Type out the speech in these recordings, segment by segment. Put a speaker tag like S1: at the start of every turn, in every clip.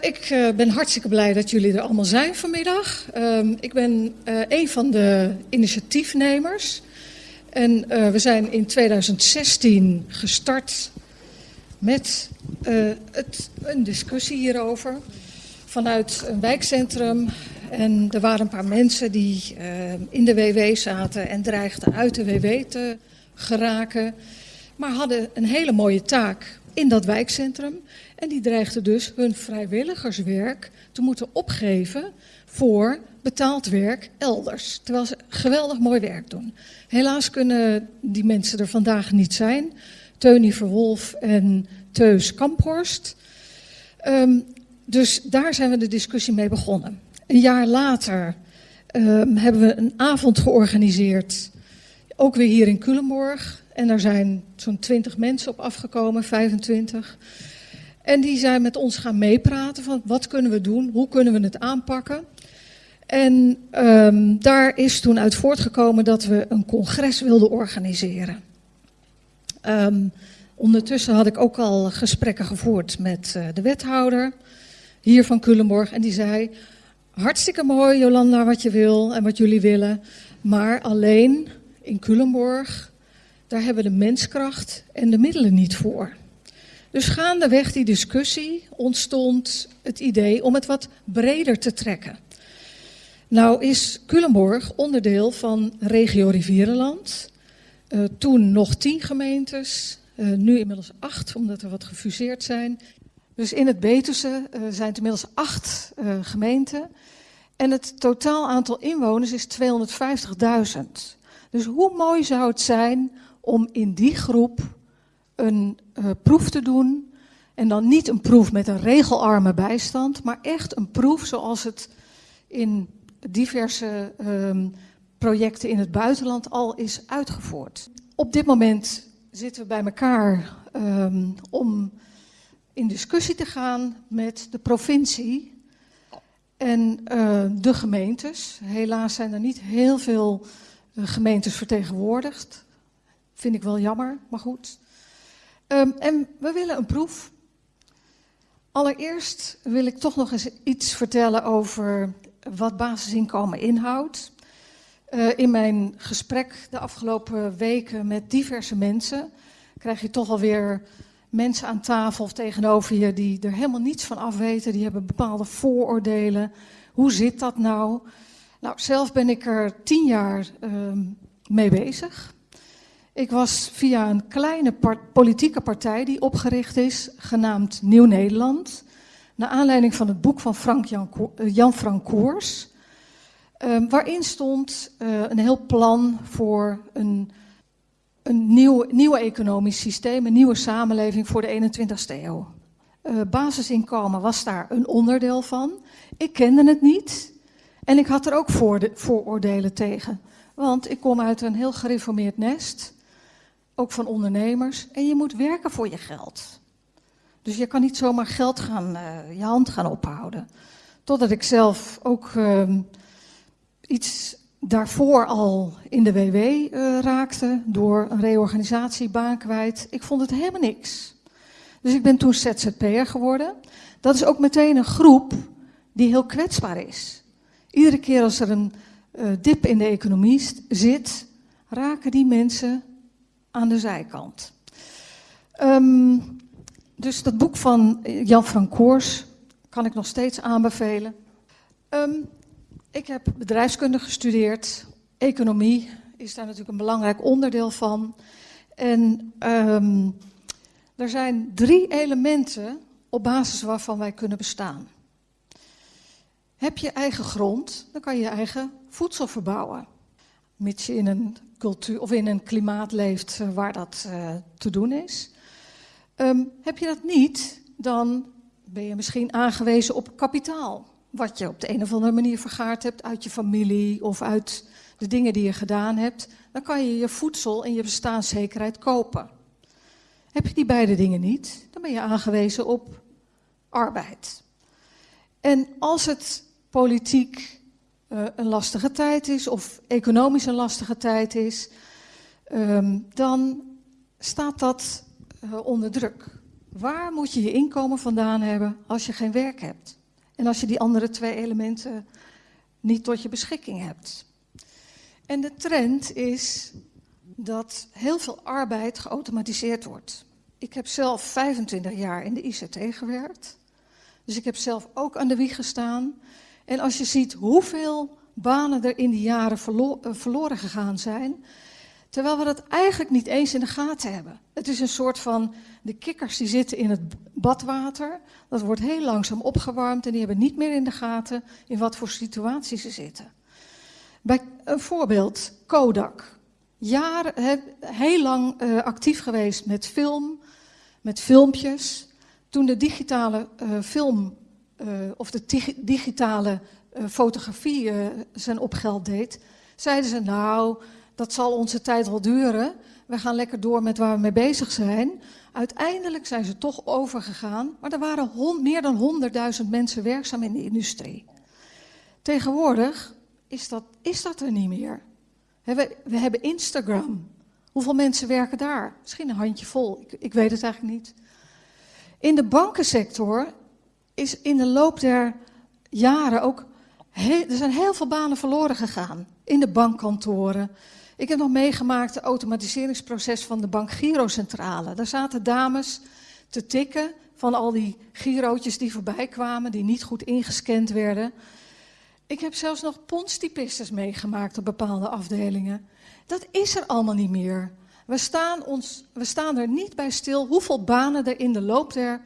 S1: ik uh, ben hartstikke blij dat jullie er allemaal zijn vanmiddag. Uh, ik ben uh, een van de initiatiefnemers. En we zijn in 2016 gestart met het, een discussie hierover. Vanuit een wijkcentrum. En er waren een paar mensen die in de WW zaten en dreigden uit de WW te geraken. Maar hadden een hele mooie taak in dat wijkcentrum. En die dreigden dus hun vrijwilligerswerk te moeten opgeven voor betaald werk elders. Terwijl ze geweldig mooi werk doen. Helaas kunnen die mensen er vandaag niet zijn. Teunie Verwolf en Teus Kamphorst. Um, dus daar zijn we de discussie mee begonnen. Een jaar later um, hebben we een avond georganiseerd. Ook weer hier in Culemborg. En daar zijn zo'n 20 mensen op afgekomen, 25. En die zijn met ons gaan meepraten van wat kunnen we doen, hoe kunnen we het aanpakken. En um, daar is toen uit voortgekomen dat we een congres wilden organiseren. Um, ondertussen had ik ook al gesprekken gevoerd met uh, de wethouder hier van Culemborg. En die zei, hartstikke mooi Jolanda wat je wil en wat jullie willen. Maar alleen in Culemborg, daar hebben we de menskracht en de middelen niet voor. Dus gaandeweg die discussie ontstond het idee om het wat breder te trekken. Nou is Culemborg onderdeel van regio Rivierenland. Uh, toen nog tien gemeentes, uh, nu inmiddels acht, omdat er wat gefuseerd zijn. Dus in het Betuwe uh, zijn het inmiddels acht gemeenten. En het totaal aantal inwoners is 250.000. Dus hoe mooi zou het zijn om in die groep een uh, proef te doen. En dan niet een proef met een regelarme bijstand, maar echt een proef zoals het in diverse um, projecten in het buitenland al is uitgevoerd. Op dit moment zitten we bij elkaar um, om in discussie te gaan met de provincie en uh, de gemeentes. Helaas zijn er niet heel veel uh, gemeentes vertegenwoordigd. Vind ik wel jammer, maar goed. Um, en we willen een proef. Allereerst wil ik toch nog eens iets vertellen over wat basisinkomen inhoudt. Uh, in mijn gesprek de afgelopen weken met diverse mensen krijg je toch alweer mensen aan tafel of tegenover je die er helemaal niets van af weten. Die hebben bepaalde vooroordelen. Hoe zit dat nou? Nou, zelf ben ik er tien jaar uh, mee bezig. Ik was via een kleine politieke partij die opgericht is, genaamd Nieuw Nederland. Naar aanleiding van het boek van Frank Jan, uh, Jan Frank Koers. Uh, waarin stond uh, een heel plan voor een, een nieuw, nieuw economisch systeem, een nieuwe samenleving voor de 21ste eeuw. Uh, basisinkomen was daar een onderdeel van. Ik kende het niet en ik had er ook vooroordelen tegen. Want ik kom uit een heel gereformeerd nest ook van ondernemers. En je moet werken voor je geld. Dus je kan niet zomaar geld gaan, uh, je hand gaan ophouden. Totdat ik zelf ook uh, iets daarvoor al in de WW uh, raakte door een reorganisatie, baan kwijt. Ik vond het helemaal niks. Dus ik ben toen ZZP'er geworden. Dat is ook meteen een groep die heel kwetsbaar is. Iedere keer als er een uh, dip in de economie zit, raken die mensen aan de zijkant. Um, dus dat boek van Jan Frank Koors kan ik nog steeds aanbevelen. Um, ik heb bedrijfskunde gestudeerd. Economie is daar natuurlijk een belangrijk onderdeel van. En um, er zijn drie elementen op basis waarvan wij kunnen bestaan. Heb je eigen grond, dan kan je je eigen voedsel verbouwen. Mits je in een cultuur of in een klimaat leeft uh, waar dat uh, te doen is. Um, heb je dat niet, dan ben je misschien aangewezen op kapitaal. Wat je op de een of andere manier vergaard hebt uit je familie of uit de dingen die je gedaan hebt. Dan kan je je voedsel en je bestaanszekerheid kopen. Heb je die beide dingen niet, dan ben je aangewezen op arbeid. En als het politiek uh, een lastige tijd is of economisch een lastige tijd is, um, dan staat dat uh, onder druk. waar moet je je inkomen vandaan hebben als je geen werk hebt? En als je die andere twee elementen niet tot je beschikking hebt. En de trend is dat heel veel arbeid geautomatiseerd wordt. Ik heb zelf 25 jaar in de ICT gewerkt. Dus ik heb zelf ook aan de wieg gestaan. En als je ziet hoeveel banen er in die jaren eh, verloren gegaan zijn, terwijl we dat eigenlijk niet eens in de gaten hebben. Het is een soort van de kikkers die zitten in het badwater, dat wordt heel langzaam opgewarmd en die hebben niet meer in de gaten in wat voor situatie ze zitten. Bij een voorbeeld, Kodak. Jaren, heel lang uh, actief geweest met film, met filmpjes. Toen de digitale uh, film of de digitale fotografie zijn opgeld deed, zeiden ze nou, dat zal onze tijd wel duren. We gaan lekker door met waar we mee bezig zijn. Uiteindelijk zijn ze toch overgegaan, maar er waren meer dan 100.000 mensen werkzaam in de industrie. Tegenwoordig is dat, is dat er niet meer. We, we hebben Instagram. Hoeveel mensen werken daar? Misschien een handjevol, ik, ik weet het eigenlijk niet. In de bankensector is in de loop der jaren ook. er zijn heel veel banen verloren gegaan. In de bankkantoren. Ik heb nog meegemaakt het automatiseringsproces van de Bank Girocentrale. Daar zaten dames te tikken van al die girootjes die voorbij kwamen, die niet goed ingescand werden. Ik heb zelfs nog pondstypistes meegemaakt op bepaalde afdelingen. Dat is er allemaal niet meer. We staan, ons, we staan er niet bij stil hoeveel banen er in de loop der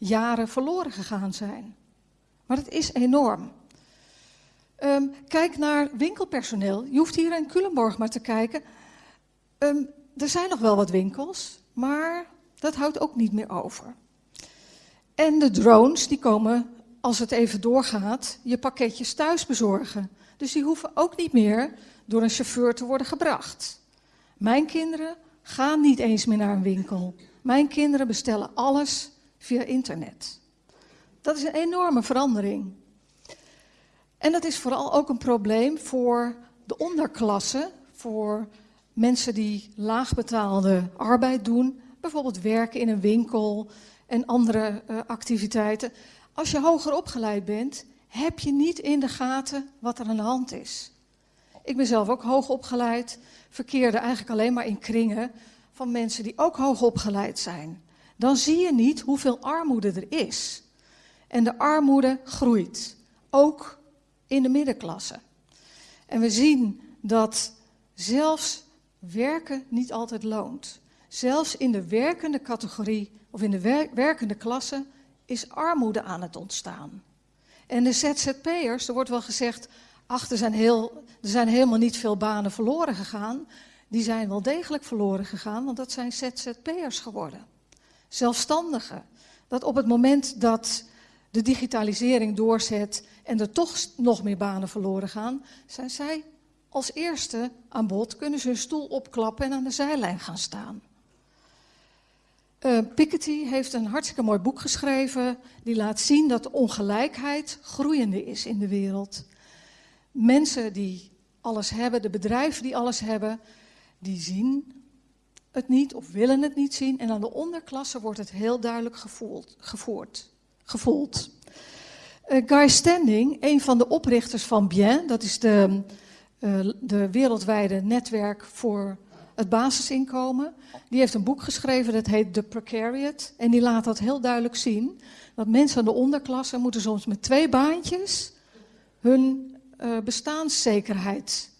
S1: jaren verloren gegaan zijn. Maar het is enorm. Um, kijk naar winkelpersoneel. Je hoeft hier in Culemborg maar te kijken. Um, er zijn nog wel wat winkels, maar dat houdt ook niet meer over. En de drones die komen als het even doorgaat, je pakketjes thuis bezorgen. Dus die hoeven ook niet meer door een chauffeur te worden gebracht. Mijn kinderen gaan niet eens meer naar een winkel. Mijn kinderen bestellen alles via internet. Dat is een enorme verandering. En dat is vooral ook een probleem voor de onderklasse, voor mensen die laagbetaalde arbeid doen, bijvoorbeeld werken in een winkel en andere uh, activiteiten. Als je hoger opgeleid bent, heb je niet in de gaten wat er aan de hand is. Ik ben zelf ook hoog opgeleid, verkeerde eigenlijk alleen maar in kringen van mensen die ook hoog opgeleid zijn. Dan zie je niet hoeveel armoede er is. En de armoede groeit, ook in de middenklasse. En we zien dat zelfs werken niet altijd loont. Zelfs in de werkende categorie of in de werkende klasse is armoede aan het ontstaan. En de ZZP'ers, er wordt wel gezegd, ach, er zijn, heel, er zijn helemaal niet veel banen verloren gegaan. Die zijn wel degelijk verloren gegaan, want dat zijn ZZP'ers geworden. Zelfstandigen. Dat op het moment dat de digitalisering doorzet en er toch nog meer banen verloren gaan, zijn zij als eerste aan bod, kunnen ze hun stoel opklappen en aan de zijlijn gaan staan. Uh, Piketty heeft een hartstikke mooi boek geschreven. Die laat zien dat ongelijkheid groeiende is in de wereld. Mensen die alles hebben, de bedrijven die alles hebben, die zien het niet of willen het niet zien. En aan de onderklasse wordt het heel duidelijk gevoeld, gevoerd, gevoeld. Uh, Guy Standing, een van de oprichters van Bien, dat is de, uh, de wereldwijde netwerk voor het basisinkomen. Die heeft een boek geschreven dat heet The Precariat. En die laat dat heel duidelijk zien. Dat mensen aan de onderklasse moeten soms met twee baantjes hun uh, bestaanszekerheid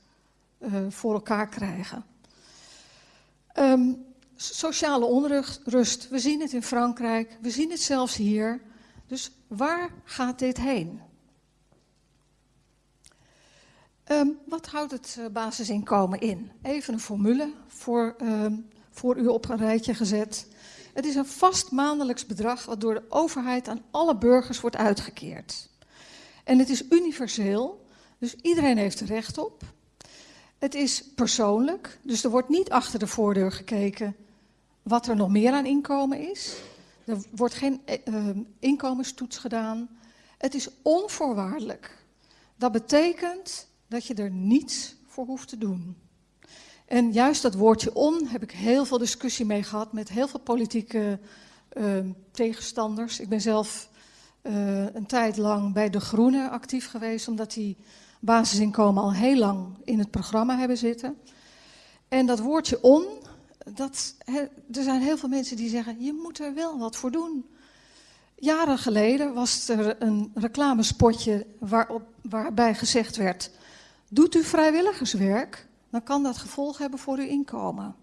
S1: voor elkaar krijgen. Um, sociale onrust, we zien het in Frankrijk, we zien het zelfs hier. Dus waar gaat dit heen? Um, wat houdt het uh, basisinkomen in? Even een formule voor, um, voor u op een rijtje gezet. Het is een vast maandelijks bedrag wat door de overheid aan alle burgers wordt uitgekeerd. En het is universeel, dus iedereen heeft er recht op. Het is persoonlijk, dus er wordt niet achter de voordeur gekeken wat er nog meer aan inkomen is. Er wordt geen uh, inkomenstoets gedaan. Het is onvoorwaardelijk. Dat betekent dat je er niets voor hoeft te doen. En juist dat woordje on heb ik heel veel discussie mee gehad met heel veel politieke uh, tegenstanders. Ik ben zelf een tijd lang bij De Groene actief geweest, omdat die basisinkomen al heel lang in het programma hebben zitten. En dat woordje on, dat, er zijn heel veel mensen die zeggen, je moet er wel wat voor doen. Jaren geleden was er een reclamespotje waarop, waarbij gezegd werd, doet u vrijwilligerswerk, dan kan dat gevolg hebben voor uw inkomen.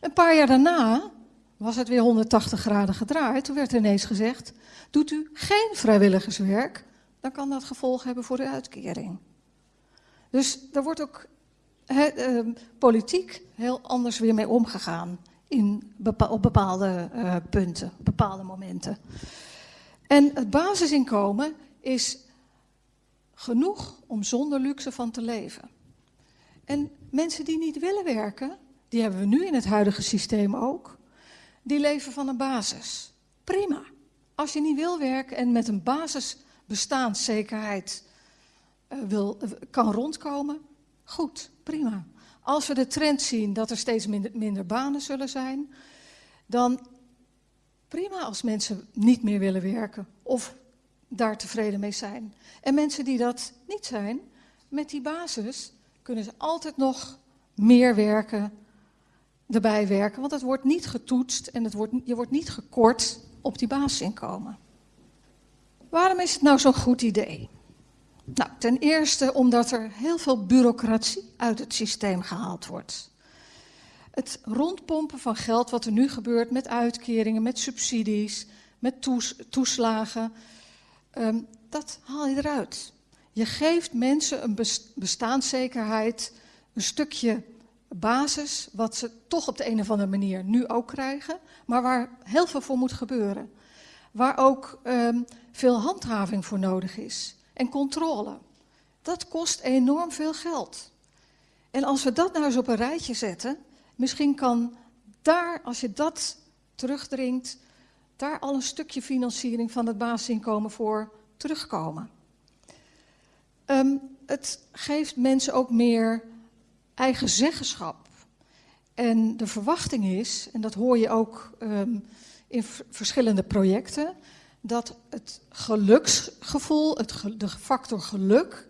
S1: Een paar jaar daarna was het weer 180 graden gedraaid. Toen werd er ineens gezegd, doet u geen vrijwilligerswerk, dan kan dat gevolg hebben voor uw uitkering. Dus daar wordt ook uh, politiek heel anders weer mee omgegaan in op bepaalde uh, punten, bepaalde momenten. En het basisinkomen is genoeg om zonder luxe van te leven. En mensen die niet willen werken, die hebben we nu in het huidige systeem ook, die leven van een basis. Prima. Als je niet wil werken en met een basisbestaanszekerheid wil, kan rondkomen, goed, prima. Als we de trend zien dat er steeds minder, minder banen zullen zijn, dan prima als mensen niet meer willen werken of daar tevreden mee zijn. En mensen die dat niet zijn, met die basis kunnen ze altijd nog meer werken, erbij werken. Want het wordt niet getoetst en het wordt, je wordt niet gekort op die basisinkomen. Waarom is het nou zo'n goed idee? Nou, ten eerste omdat er heel veel bureaucratie uit het systeem gehaald wordt. Het rondpompen van geld, wat er nu gebeurt met uitkeringen, met subsidies, met toes, toeslagen, um, dat haal je eruit. Je geeft mensen een bestaanszekerheid, een stukje basis, wat ze toch op de een of andere manier nu ook krijgen, maar waar heel veel voor moet gebeuren. Waar ook um, veel handhaving voor nodig is en controle. Dat kost enorm veel geld. En als we dat nou eens op een rijtje zetten, misschien kan daar, als je dat terugdringt, daar al een stukje financiering van het basisinkomen voor terugkomen. Um, het geeft mensen ook meer eigen zeggenschap. En de verwachting is, en dat hoor je ook um, in verschillende projecten, dat het geluksgevoel, het de factor geluk,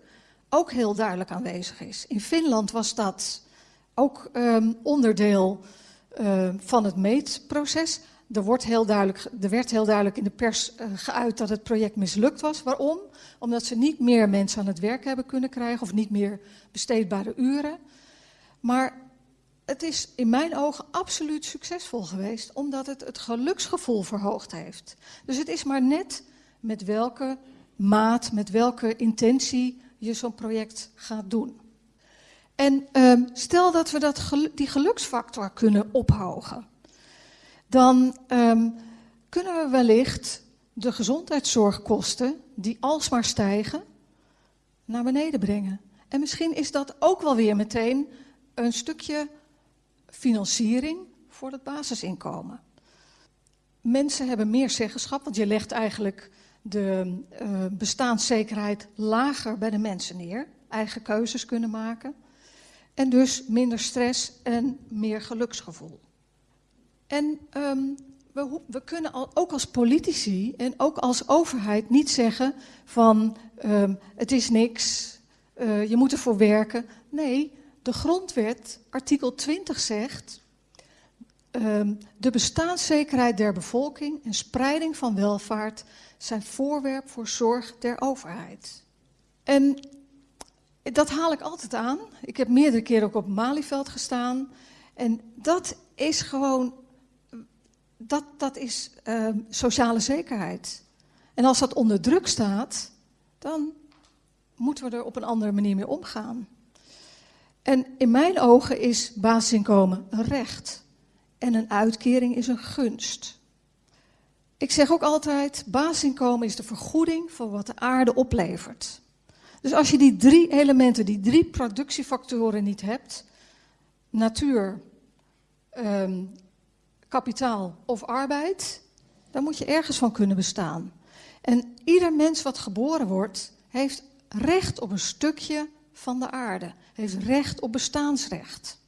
S1: ook heel duidelijk aanwezig is. In Finland was dat ook um, onderdeel uh, van het meetproces. Er, wordt heel duidelijk, er werd heel duidelijk in de pers uh, geuit dat het project mislukt was. Waarom? Omdat ze niet meer mensen aan het werk hebben kunnen krijgen of niet meer besteedbare uren. Maar het is in mijn ogen absoluut succesvol geweest, omdat het het geluksgevoel verhoogd heeft. Dus het is maar net met welke maat, met welke intentie je zo'n project gaat doen. En um, stel dat we dat die geluksfactor kunnen ophogen, dan um, kunnen we wellicht de gezondheidszorgkosten, die alsmaar stijgen, naar beneden brengen. En misschien is dat ook wel weer meteen een stukje financiering voor het basisinkomen. Mensen hebben meer zeggenschap, want je legt eigenlijk de uh, bestaanszekerheid lager bij de mensen neer. Eigen keuzes kunnen maken. En dus minder stress en meer geluksgevoel. En um, we, we, kunnen al, ook als politici en ook als overheid niet zeggen van um, het is niks, uh, je moet ervoor werken. Nee, de grondwet, artikel 20 zegt, um, de bestaanszekerheid der bevolking en spreiding van welvaart zijn voorwerp voor zorg der overheid. En dat haal ik altijd aan. Ik heb meerdere keren ook op Malieveld gestaan. En dat is gewoon, dat, dat is uh, sociale zekerheid. En als dat onder druk staat, dan moeten we er op een andere manier mee omgaan. En in mijn ogen is basisinkomen een recht en een uitkering is een gunst. Ik zeg ook altijd, basisinkomen is de vergoeding voor wat de aarde oplevert. Dus als je die drie elementen, die drie productiefactoren niet hebt, natuur, um, kapitaal of arbeid, dan moet je ergens van kunnen bestaan. En ieder mens wat geboren wordt, heeft recht op een stukje van de aarde. Heeft recht op bestaansrecht.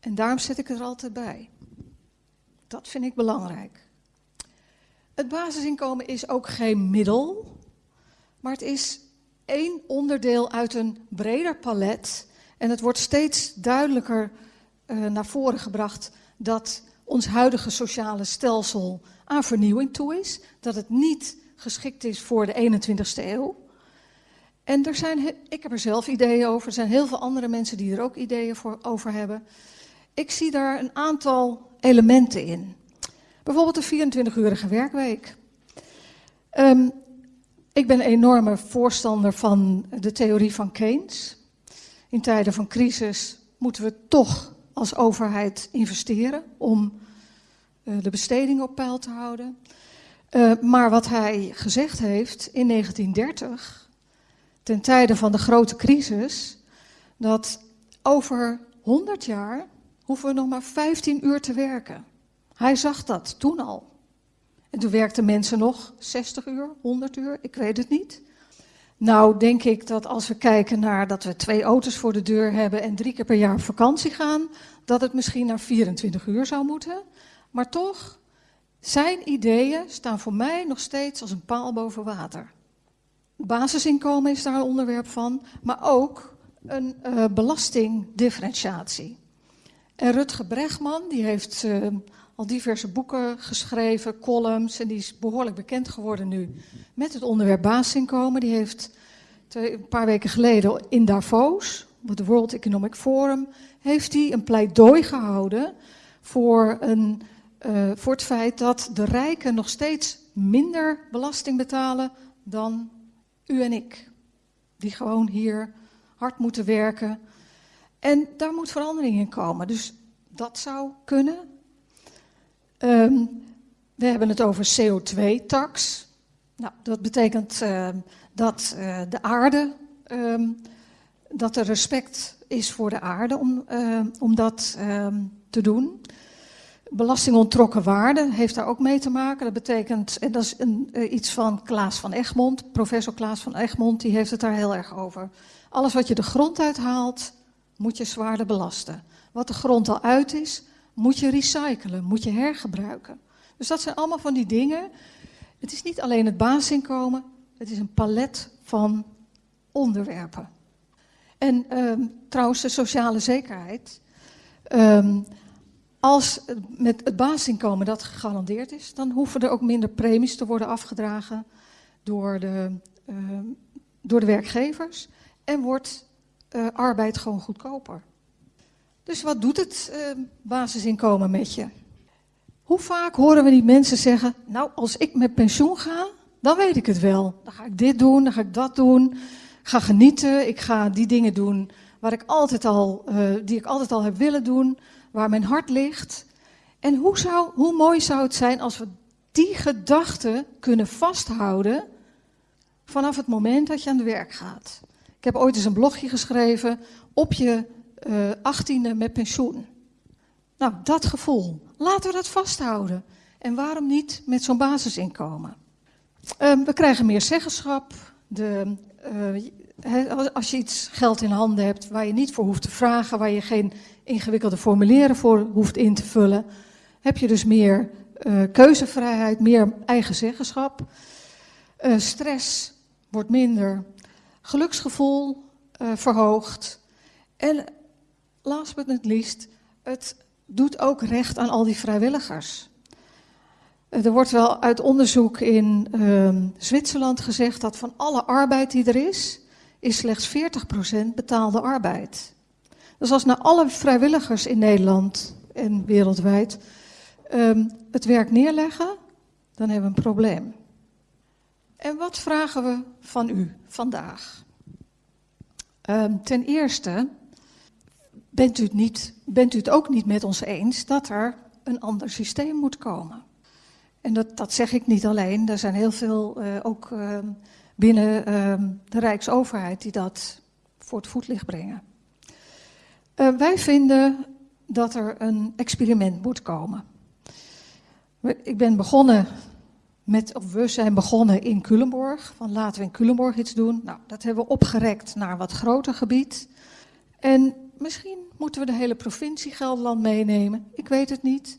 S1: En daarom zet ik er altijd bij. Dat vind ik belangrijk. Het basisinkomen is ook geen middel, maar het is één onderdeel uit een breder palet. En het wordt steeds duidelijker uh, naar voren gebracht dat ons huidige sociale stelsel aan vernieuwing toe is. Dat het niet geschikt is voor de 21ste eeuw. En er zijn, ik heb er zelf ideeën over. Er zijn heel veel andere mensen die er ook ideeën voor, over hebben. Ik zie daar een aantal elementen in. Bijvoorbeeld de 24-urige werkweek. Um, ik ben een enorme voorstander van de theorie van Keynes. In tijden van crisis moeten we toch als overheid investeren om uh, de besteding op peil te houden. Uh, maar wat hij gezegd heeft in 1930, ten tijde van de grote crisis, dat over 100 jaar hoeven we nog maar 15 uur te werken. Hij zag dat toen al. En toen werkten mensen nog 60 uur, 100 uur, ik weet het niet. Nou, denk ik dat als we kijken naar dat we twee auto's voor de deur hebben en drie keer per jaar op vakantie gaan, dat het misschien naar 24 uur zou moeten. Maar toch, zijn ideeën staan voor mij nog steeds als een paal boven water. Basisinkomen is daar een onderwerp van, maar ook een uh, belastingdifferentiatie. En Rutger Bregman, die heeft uh, al diverse boeken geschreven, columns, en die is behoorlijk bekend geworden nu met het onderwerp basisinkomen. Die heeft een paar weken geleden in Davos, op het World Economic Forum, heeft hij een pleidooi gehouden voor, een, uh, voor het feit dat de rijken nog steeds minder belasting betalen dan u en ik. Die gewoon hier hard moeten werken. En daar moet verandering in komen. Dus dat zou kunnen. Um, we hebben het over CO2-tax. Nou, dat betekent uh, dat uh, de aarde, um, dat er respect is voor de aarde om, om dat te doen. Belasting ontrokken waarde heeft daar ook mee te maken. Dat betekent, en dat is een, uh, iets van Klaas van Egmond, professor Klaas van Egmond, die heeft het daar heel erg over. Alles wat je de grond uithaalt, moet je zwaarder belasten. Wat de grond al uit is, moet je recyclen, moet je hergebruiken. Dus dat zijn allemaal van die dingen. Het is niet alleen het basisinkomen, het is een palet van onderwerpen. En um, trouwens, de sociale zekerheid. Um, als met het basisinkomen dat gegarandeerd is, dan hoeven er ook minder premies te worden afgedragen door de, uh, door de werkgevers. En wordt uh, arbeid gewoon goedkoper. Dus wat doet het uh, basisinkomen met je? Hoe vaak horen we die mensen zeggen: Nou, als ik met pensioen ga, dan weet ik het wel. Dan ga ik dit doen, dan ga ik dat doen. Ik ga genieten, ik ga die dingen doen ik altijd al, die ik altijd al heb willen doen, waar mijn hart ligt. En hoe, zou, hoe mooi zou het zijn als we die gedachten kunnen vasthouden vanaf het moment dat je aan het werk gaat. Ik heb ooit eens een blogje geschreven op je uh, achttiende met pensioen. Nou, dat gevoel. Laten we dat vasthouden. En waarom niet met zo'n basisinkomen? Uh, we krijgen meer zeggenschap. De, uh, als je iets geld in handen hebt waar je niet voor hoeft te vragen, waar je geen ingewikkelde formulieren voor hoeft in te vullen, heb je dus meer uh, keuzevrijheid, meer eigen zeggenschap. Uh, stress wordt minder, geluksgevoel verhoogt. En last but not least, het doet ook recht aan al die vrijwilligers. Er wordt wel uit onderzoek in uh, Zwitserland gezegd dat van alle arbeid die er is, is slechts 40% betaalde arbeid. Dus als naar alle vrijwilligers in Nederland en wereldwijd um, het werk neerleggen, dan hebben we een probleem. En wat vragen we van u vandaag? Um, ten eerste bent u, het niet, bent u het ook niet met ons eens dat er een ander systeem moet komen? En dat, dat zeg ik niet alleen. Er zijn heel veel uh, ook uh, binnen de Rijksoverheid die dat voor het voetlicht brengen. Wij vinden dat er een experiment moet komen. Ik ben begonnen met, of we zijn begonnen in Culemborg. Van laten we in Culemborg iets doen. Nou, dat hebben we opgerekt naar een wat groter gebied. En misschien moeten we de hele provincie Gelderland meenemen. Ik weet het niet.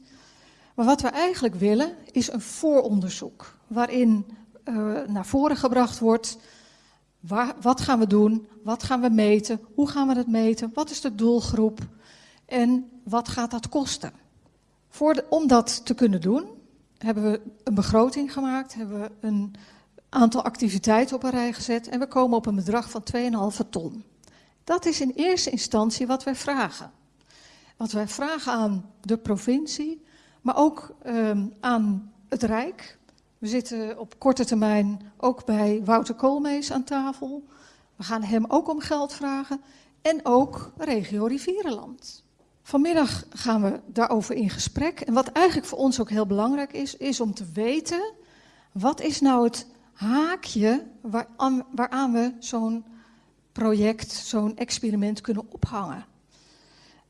S1: Maar wat we eigenlijk willen is een vooronderzoek waarin uh, naar voren gebracht wordt wat gaan we doen, wat gaan we meten, hoe gaan we dat meten, wat is de doelgroep en wat gaat dat kosten. Voor om dat te kunnen doen hebben we een begroting gemaakt, hebben we een aantal activiteiten op een rij gezet en we komen op een bedrag van 2,5 ton. Dat is in eerste instantie wat wij vragen. Wat wij vragen aan de provincie, maar ook um, aan het Rijk. We zitten op korte termijn ook bij Wouter Koolmees aan tafel. We gaan hem ook om geld vragen. En ook regio Rivierenland. Vanmiddag gaan we daarover in gesprek. En wat eigenlijk voor ons ook heel belangrijk is, is om te weten... wat is nou het haakje waaraan, we zo'n project, zo'n experiment kunnen ophangen.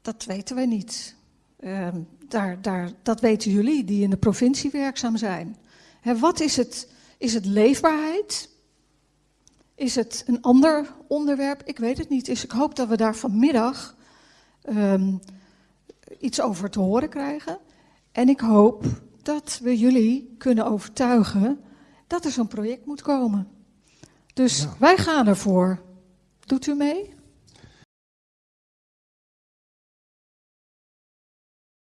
S1: Dat weten we niet. Uh, daar, daar, dat weten jullie die in de provincie werkzaam zijn. He, wat is het? Is het leefbaarheid? Is het een ander onderwerp? Ik weet het niet. Dus ik hoop dat we daar vanmiddag um, iets over te horen krijgen. En ik hoop dat we jullie kunnen overtuigen dat er zo'n project moet komen. Dus ja. wij gaan ervoor. Doet u mee?